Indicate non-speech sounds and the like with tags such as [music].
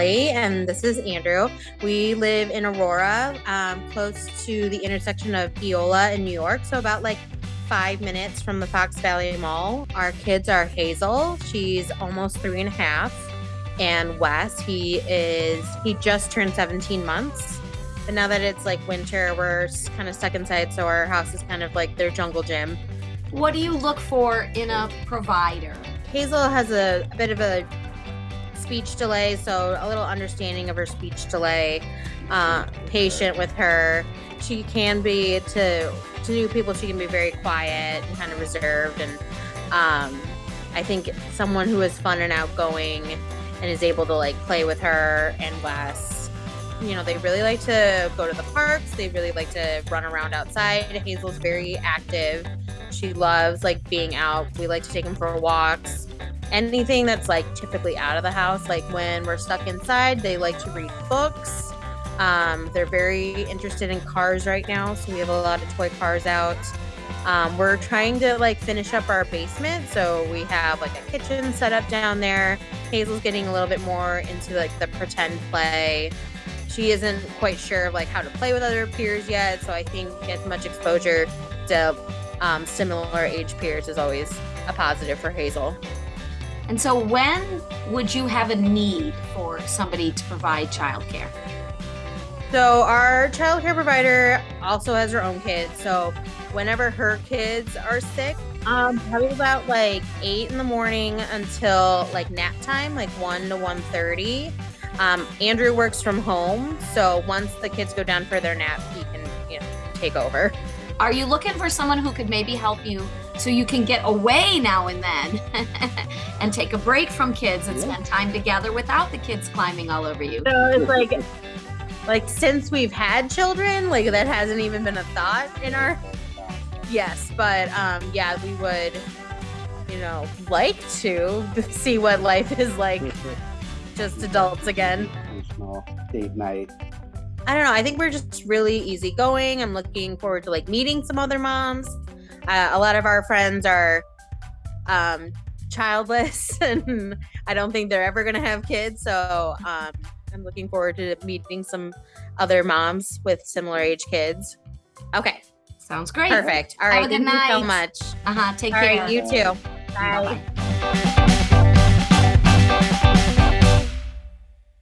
Kelly, and this is Andrew. We live in Aurora, um, close to the intersection of Eola and New York, so about like five minutes from the Fox Valley Mall. Our kids are Hazel, she's almost three and a half, and Wes, he is, he just turned 17 months. But now that it's like winter, we're kind of stuck inside, so our house is kind of like their jungle gym. What do you look for in a provider? Hazel has a, a bit of a speech delay, so a little understanding of her speech delay, uh, patient with her. She can be to to new people. She can be very quiet and kind of reserved, and um, I think someone who is fun and outgoing and is able to like play with her and Wes. You know, they really like to go to the parks. They really like to run around outside. Hazel's very active. She loves like being out. We like to take them for walks anything that's like typically out of the house. Like when we're stuck inside, they like to read books. Um, they're very interested in cars right now, so we have a lot of toy cars out. Um, we're trying to like finish up our basement, so we have like a kitchen set up down there. Hazel's getting a little bit more into like the pretend play. She isn't quite sure of like how to play with other peers yet, so I think as much exposure to um, similar age peers is always a positive for Hazel. And so, when would you have a need for somebody to provide childcare? So, our childcare provider also has her own kids. So, whenever her kids are sick, um, probably about like eight in the morning until like nap time, like one to one thirty. Um, Andrew works from home, so once the kids go down for their nap, he can you know take over. Are you looking for someone who could maybe help you so you can get away now and then [laughs] and take a break from kids and spend time together without the kids climbing all over you? So it's like, like since we've had children, like that hasn't even been a thought in our. Yes, but um, yeah, we would, you know, like to [laughs] see what life is like, [laughs] just adults again. Small date night I don't know. I think we're just really easygoing. I'm looking forward to like meeting some other moms. Uh, a lot of our friends are um, childless, [laughs] and I don't think they're ever going to have kids. So um, I'm looking forward to meeting some other moms with similar age kids. Okay. Sounds great. Perfect. All right. Have a good Thank night. you so much. Uh huh. Take All care. right. You too. Bye. Bye-bye.